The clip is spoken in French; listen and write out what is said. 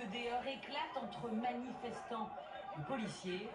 que des heurts éclatent entre manifestants et policiers.